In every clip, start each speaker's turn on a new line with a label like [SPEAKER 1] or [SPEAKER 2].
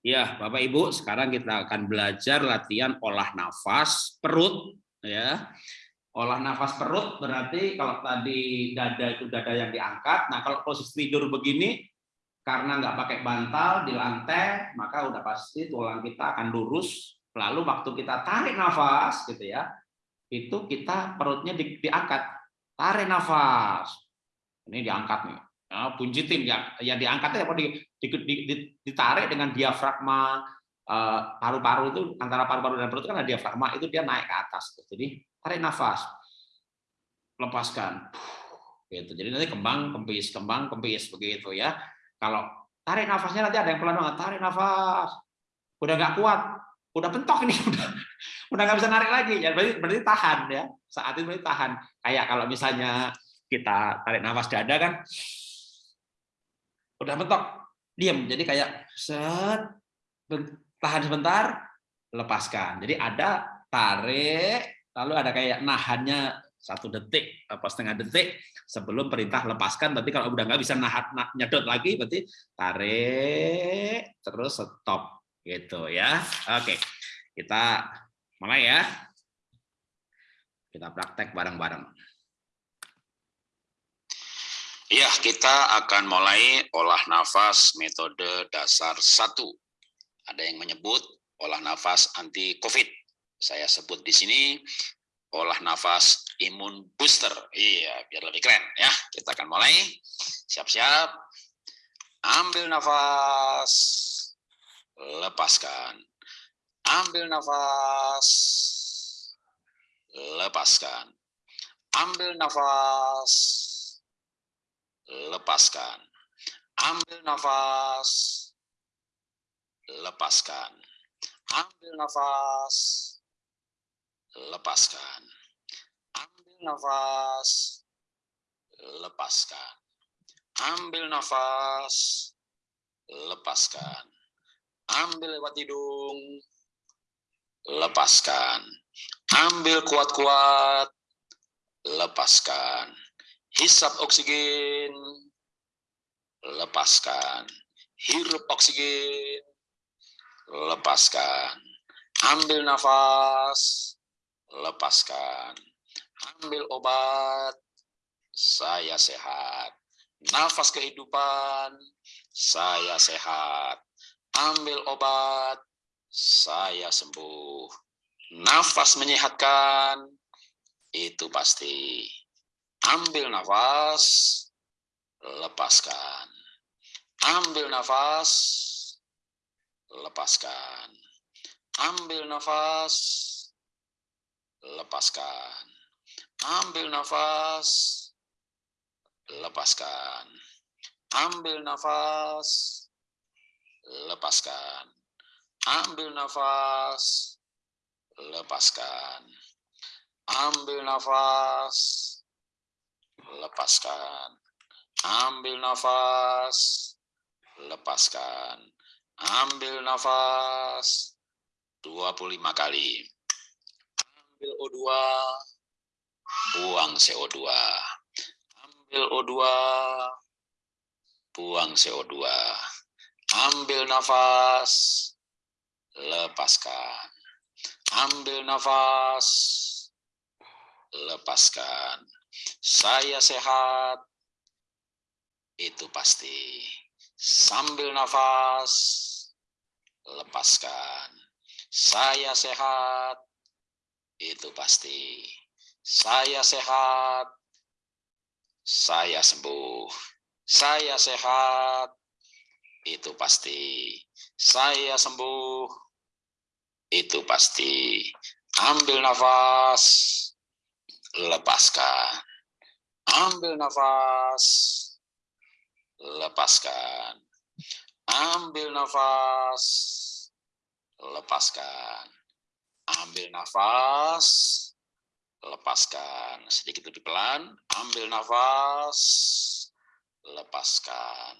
[SPEAKER 1] Ya, Bapak Ibu, sekarang kita akan belajar latihan olah nafas perut ya. Olah nafas perut berarti kalau tadi dada itu dada yang diangkat. Nah, kalau posisi tidur begini karena nggak pakai bantal di lantai, maka udah pasti tulang kita akan lurus. Lalu waktu kita tarik nafas gitu ya, itu kita perutnya di, diangkat. Tarik nafas. Ini diangkat nih. Nah, punjitin ya, yang diangkatnya apa di, ditarik dengan diafragma eh, paru-paru itu antara paru-paru dan perut kan diafragma itu dia naik ke atas. Jadi tarik nafas, lepaskan. Gitu. Jadi nanti kembang kempis, kembang kempis begitu ya. Kalau tarik nafasnya nanti ada yang pelan banget, tarik nafas. Udah nggak kuat, udah pentok ini udah udah nggak bisa narik lagi. Ya berarti berarti tahan ya. Saat itu berarti tahan. Kayak kalau misalnya kita tarik nafas dada kan udah mentok diam jadi kayak set tahan sebentar lepaskan. Jadi ada tarik lalu ada kayak nahannya satu detik apa setengah detik sebelum perintah lepaskan. Berarti kalau udah nggak bisa nahan nah, nyedot lagi berarti tarik terus stop. Gitu ya. Oke kita mulai ya. Kita praktek bareng-bareng
[SPEAKER 2] Ya, kita akan mulai olah nafas metode dasar satu. Ada yang menyebut olah nafas anti COVID saya sebut di sini olah nafas imun booster. Iya, biar lebih keren ya. Kita akan mulai. Siap-siap. Ambil nafas. Lepaskan. Ambil nafas. Lepaskan. Ambil nafas. Lepaskan. Ambil nafas. Lepaskan. Ambil nafas lepaskan. Ambil nafas, lepaskan. Ambil nafas, lepaskan. Ambil lewat hidung, lepaskan. Ambil kuat-kuat, lepaskan. Hisap oksigen, lepaskan. Hirup oksigen, lepaskan. Ambil nafas, lepaskan. Ambil obat, saya sehat. Nafas kehidupan, saya sehat. Ambil obat, saya sembuh. Nafas menyehatkan, itu pasti. Ambil nafas, lepaskan. Ambil nafas, lepaskan. Ambil nafas, lepaskan. Ambil nafas, lepaskan. Ambil nafas, lepaskan. Ambil nafas, lepaskan. Ambil nafas, lepaskan. Ambil nafas, lepaskan. Ambil nafas 25 kali ambil O2, buang CO2. Ambil O2, buang CO2. Ambil nafas, lepaskan. Ambil nafas, lepaskan. Saya sehat, itu pasti. Sambil nafas, lepaskan. Saya sehat, itu pasti. Saya sehat, saya sembuh. Saya sehat, itu pasti. Saya sembuh, itu pasti. Ambil nafas, lepaskan. Ambil nafas, lepaskan. Ambil nafas, lepaskan. Ambil nafas, lepaskan. Sedikit lebih pelan, ambil nafas, lepaskan.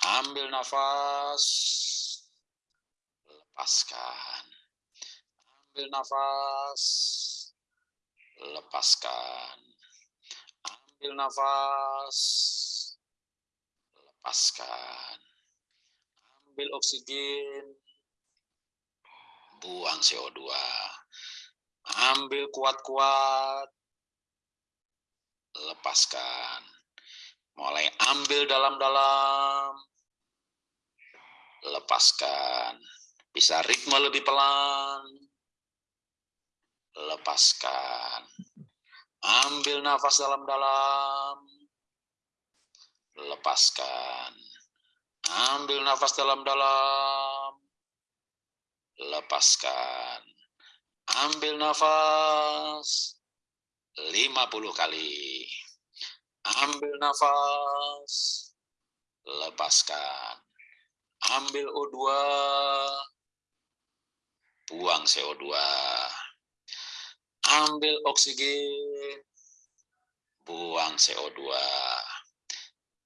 [SPEAKER 2] Ambil nafas, lepaskan. Ambil nafas, lepaskan. Ambil nafas, lepaskan. ambil oksigen, buang CO2. Ambil kuat-kuat, lepaskan. Mulai ambil dalam-dalam, lepaskan. Bisa ritme lebih pelan, lepaskan. Ambil nafas dalam-dalam, lepaskan. Ambil nafas dalam-dalam, lepaskan. Ambil nafas 50 kali. Ambil nafas, lepaskan. Ambil O2, buang CO2. Ambil oksigen, buang CO2.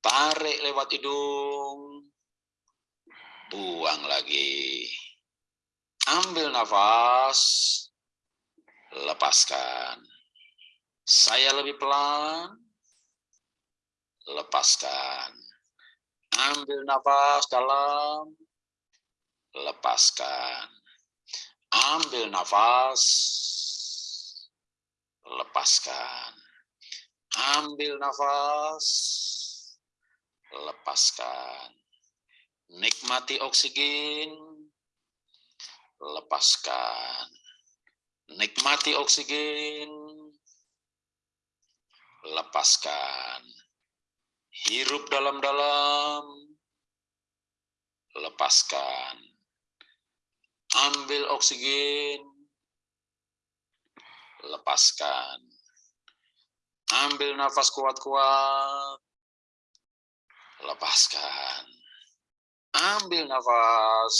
[SPEAKER 2] Tarik lewat hidung, buang lagi. Ambil nafas, lepaskan. Saya lebih pelan, lepaskan. Ambil nafas dalam, lepaskan. Ambil nafas, lepaskan. Ambil nafas, lepaskan. Nikmati oksigen, lepaskan. Nikmati oksigen, lepaskan. Hirup dalam-dalam, lepaskan. Ambil oksigen, lepaskan. Ambil nafas kuat-kuat, lepaskan. Ambil nafas,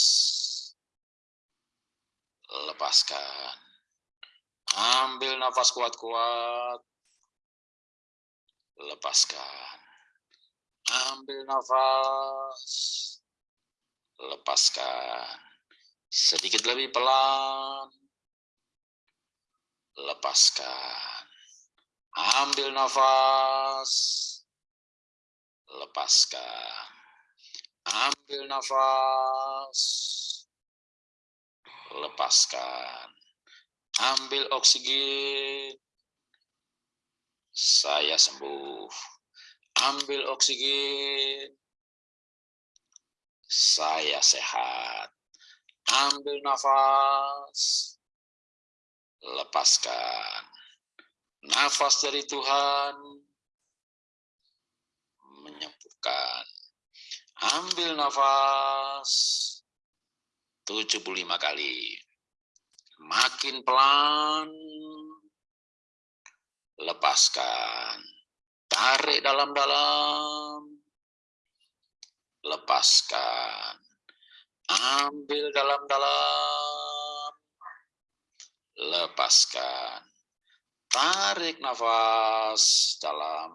[SPEAKER 2] lepaskan. Ambil nafas kuat-kuat, lepaskan. Ambil nafas, lepaskan. Sedikit lebih pelan, lepaskan. Ambil nafas, lepaskan. Ambil nafas, lepaskan. Ambil oksigen, saya sembuh. Ambil oksigen, saya sehat. Ambil nafas, lepaskan. Nafas dari Tuhan menyembuhkan. Ambil nafas 75 kali. Makin pelan, lepaskan. Tarik dalam-dalam, lepaskan. Ambil dalam-dalam, lepaskan. Tarik nafas dalam,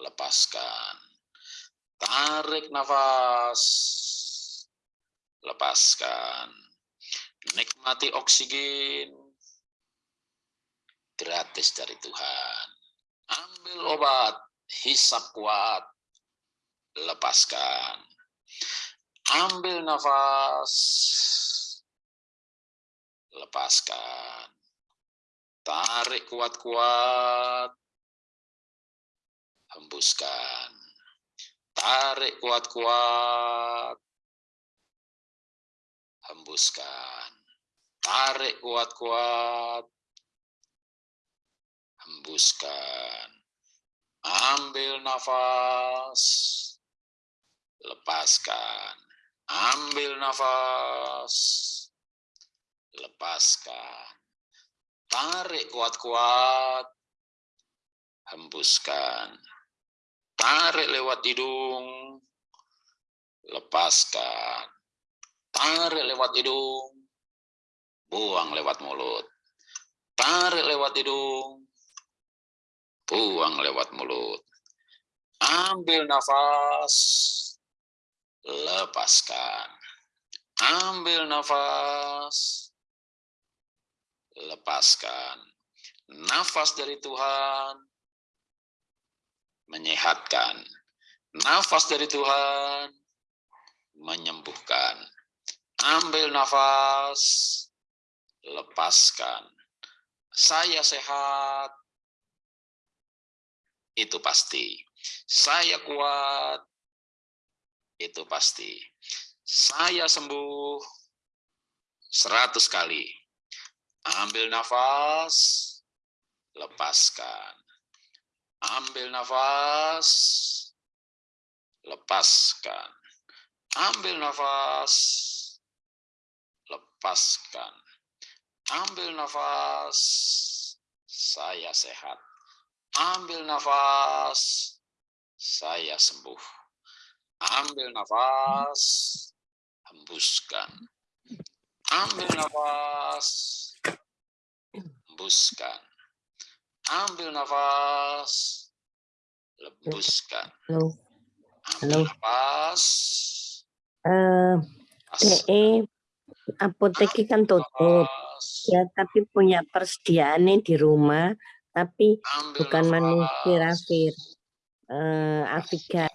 [SPEAKER 2] lepaskan. Tarik nafas, lepaskan. Nikmati oksigen gratis dari Tuhan. Ambil obat, hisap kuat, lepaskan. Ambil nafas, lepaskan. Tarik kuat-kuat, hembuskan. Tarik kuat-kuat, hembuskan. Tarik kuat-kuat, hembuskan. Ambil nafas, lepaskan. Ambil nafas, lepaskan. Tarik kuat-kuat, hembuskan. Tarik lewat hidung, lepaskan. Tarik lewat hidung, buang lewat mulut. Tarik lewat hidung, buang lewat mulut. Ambil nafas, lepaskan. Ambil nafas, lepaskan. Nafas dari Tuhan menyehatkan. Nafas dari Tuhan menyembuhkan. Ambil nafas, lepaskan. Saya sehat, itu pasti. Saya kuat, itu pasti. Saya sembuh seratus kali. Ambil nafas, lepaskan. Ambil nafas, lepaskan. Ambil nafas, lepaskan. Ambil nafas, saya sehat. Ambil nafas, saya sembuh. Ambil nafas, hembuskan. Ambil nafas, hembuskan. Ambil nafas, lebuskan.
[SPEAKER 3] Halo.
[SPEAKER 2] Ambil
[SPEAKER 3] Halo.
[SPEAKER 2] nafas.
[SPEAKER 3] Eh,
[SPEAKER 2] lepas.
[SPEAKER 3] DE apotek kan tutup ya tapi punya persediaannya di rumah tapi
[SPEAKER 2] Ambil
[SPEAKER 3] bukan
[SPEAKER 2] nafas.
[SPEAKER 3] manuvirafir eh Aviga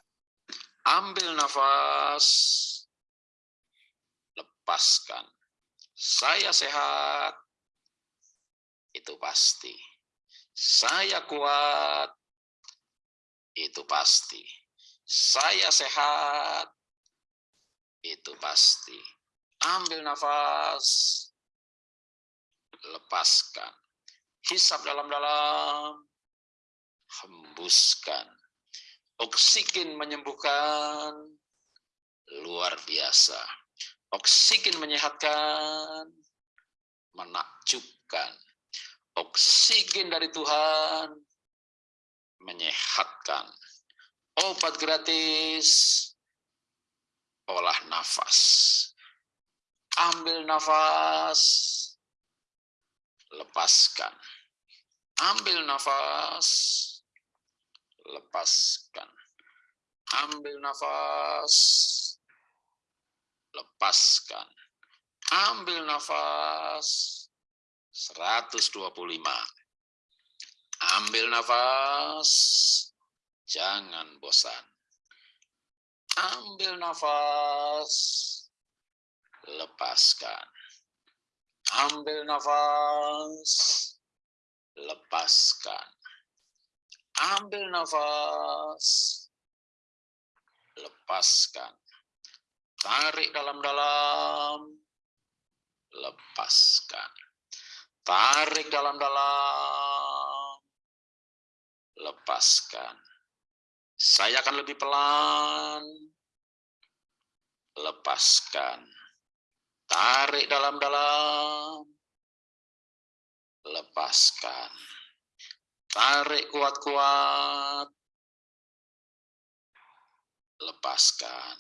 [SPEAKER 2] Ambil nafas. Lepaskan. Saya sehat. Itu pasti. Saya kuat. Itu pasti. Saya sehat. Itu pasti. Ambil nafas. Lepaskan. Hisap dalam-dalam. Hembuskan. Oksigen menyembuhkan. Luar biasa. Oksigen menyehatkan. Menakjubkan. Oksigen dari Tuhan. Menyehatkan. Obat gratis. Olah nafas. Ambil nafas. Lepaskan. Ambil nafas lepaskan. Ambil nafas, lepaskan. Ambil nafas, 125. Ambil nafas, jangan bosan. Ambil nafas, lepaskan. Ambil nafas, lepaskan. Ambil nafas. Lepaskan. Tarik dalam-dalam. Lepaskan. Tarik dalam-dalam. Lepaskan. Saya akan lebih pelan. Lepaskan. Tarik dalam-dalam. Lepaskan. Tarik kuat-kuat. Lepaskan.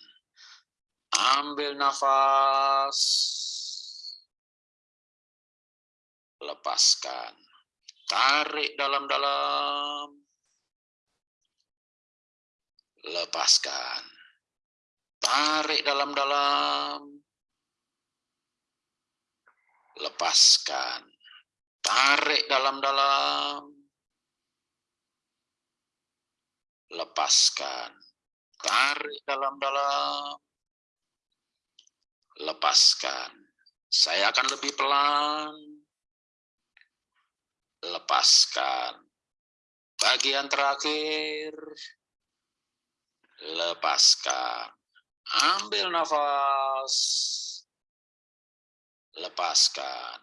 [SPEAKER 2] Ambil nafas. Lepaskan. Tarik dalam-dalam. Lepaskan. Tarik dalam-dalam. Lepaskan. Tarik dalam-dalam. lepaskan. Tarik dalam-dalam. Lepaskan. Saya akan lebih pelan. Lepaskan. Bagian terakhir. Lepaskan. Ambil nafas. Lepaskan.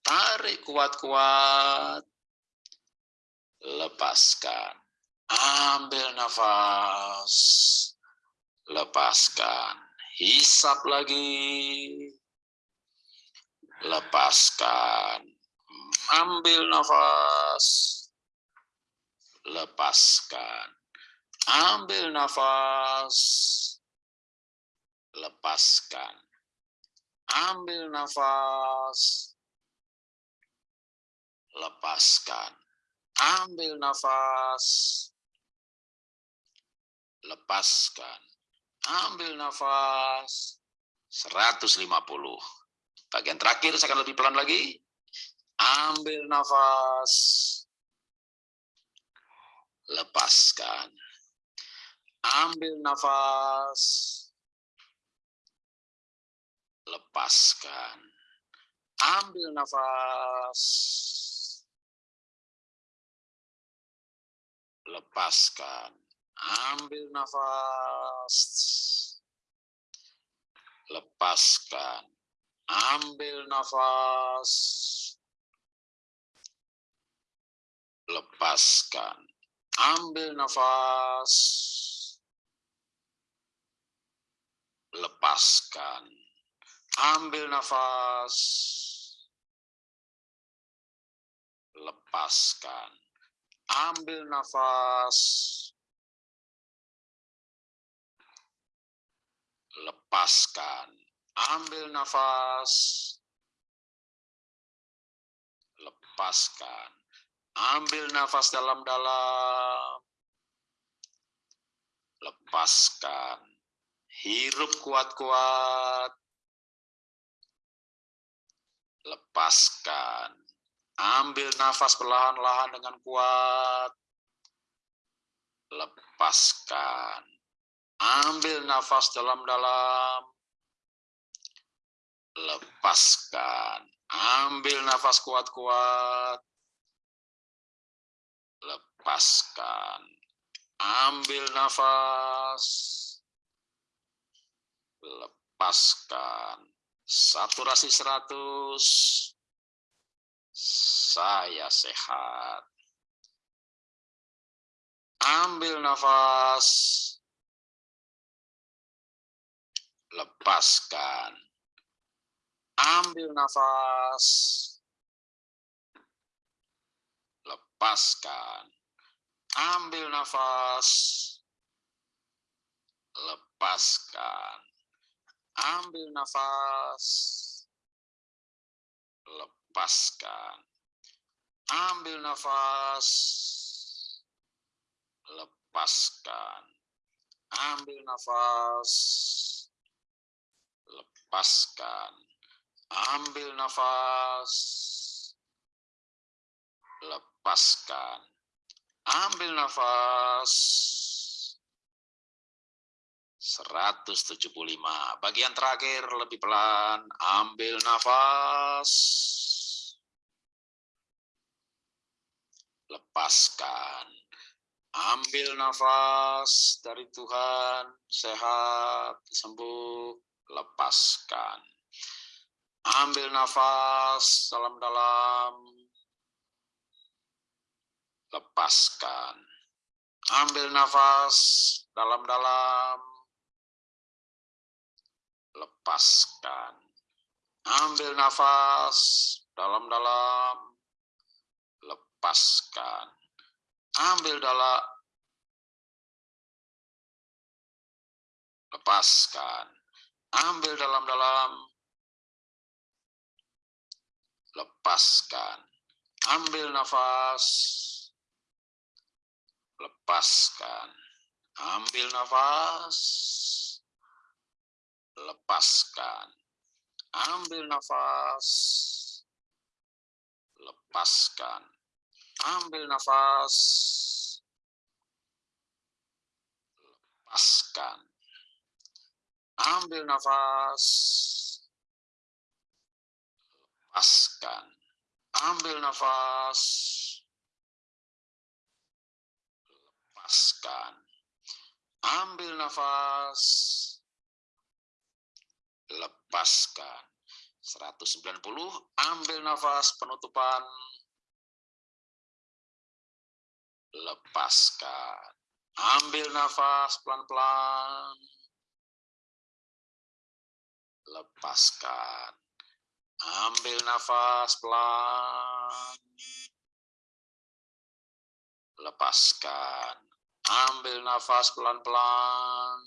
[SPEAKER 2] Tarik kuat-kuat. Lepaskan. Ambil nafas. Lepaskan. Hisap lagi. Lepaskan. Ambil nafas. Lepaskan. Ambil nafas. Lepaskan. Ambil nafas. Lepaskan. Ambil nafas lepaskan. Ambil nafas 150. Bagian terakhir saya akan lebih pelan lagi. Ambil nafas. Lepaskan. Ambil nafas. lepaskan. Ambil nafas. Lepaskan. Ambil nafas. Lepaskan. Ambil nafas. Lepaskan. Ambil nafas. Lepaskan. Ambil nafas. Lepaskan. Ambil nafas. Lepaskan. Ambil nafas. Lepaskan. Ambil nafas dalam-dalam. Lepaskan. Hirup kuat-kuat. Lepaskan. Ambil nafas perlahan-lahan dengan kuat. Lepaskan. Ambil nafas dalam-dalam. Lepaskan. Ambil nafas kuat-kuat. Lepaskan. Ambil nafas. Lepaskan. Saturasi 100 saya sehat. Ambil nafas. Lepaskan. Ambil nafas. Lepaskan. Ambil nafas. Lepaskan. Ambil nafas. Lepaskan. Ambil nafas. Lepaskan. Ambil nafas. Lepaskan. Ambil nafas. Lepaskan. Ambil nafas. 175. Bagian terakhir lebih pelan. Ambil nafas. lepaskan. Ambil nafas dari Tuhan, sehat, sembuh, lepaskan. Ambil nafas dalam-dalam, lepaskan. Ambil nafas dalam-dalam, lepaskan. Ambil nafas dalam-dalam, lepaskan. Ambil dalam lepaskan. Ambil dalam-dalam lepaskan. Ambil nafas lepaskan. Ambil nafas lepaskan. Ambil nafas lepaskan. Ambil nafas. Lepaskan. Ambil nafas. Lepaskan. Ambil nafas. Ambil nafas. Lepaskan. 190, ambil nafas penutupan lepaskan. Ambil nafas pelan-pelan. Lepaskan. Ambil nafas pelan. Lepaskan. Ambil nafas pelan-pelan.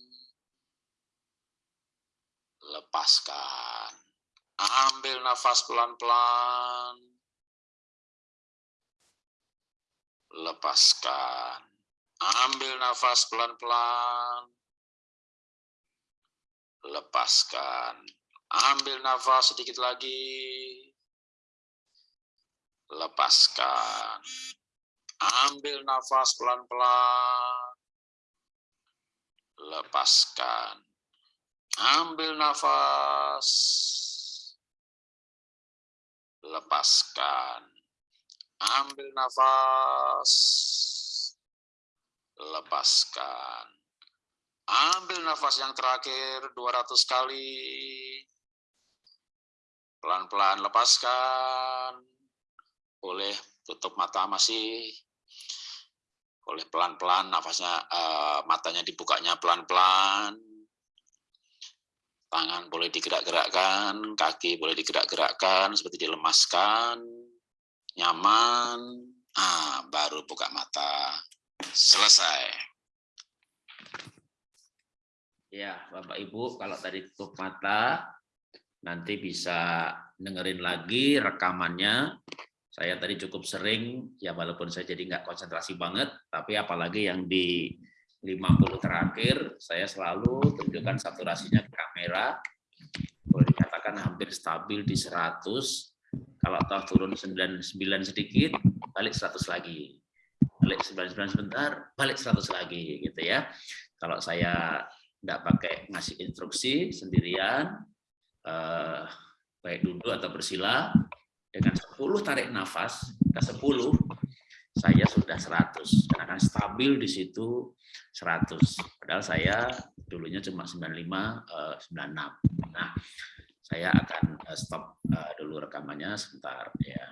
[SPEAKER 2] Lepaskan. Ambil nafas pelan-pelan. lepaskan. Ambil nafas pelan-pelan. Lepaskan. Ambil nafas sedikit lagi. Lepaskan. Ambil nafas pelan-pelan. Lepaskan. Ambil nafas. lepaskan. Ambil nafas, lepaskan. Ambil nafas yang terakhir 200 kali. Pelan-pelan lepaskan. Boleh tutup mata masih. Boleh pelan-pelan nafasnya uh, matanya dibukanya pelan-pelan. Tangan boleh digerak-gerakkan, kaki boleh digerak-gerakkan seperti dilemaskan. Nyaman. Ah, baru buka mata. Selesai.
[SPEAKER 1] Ya, Bapak Ibu, kalau tadi tutup mata, nanti bisa dengerin lagi rekamannya. Saya tadi cukup sering, ya walaupun saya jadi nggak konsentrasi banget, tapi apalagi yang di 50 terakhir, saya selalu tunjukkan saturasinya ke kamera. Boleh dikatakan hampir stabil di 100. Kalau toh turun 99 sedikit, balik 100 lagi. Balik 99 sebentar, balik 100 lagi gitu ya. Kalau saya tidak pakai ngasih instruksi sendirian, eh, baik duduk atau bersila, dengan 10 tarik nafas, ke 10, saya sudah 100, dan akan stabil di situ 100. Padahal saya dulunya cuma 95, eh, 96. Nah, saya akan eh, stop eh, dulu rekamannya sebentar. ya.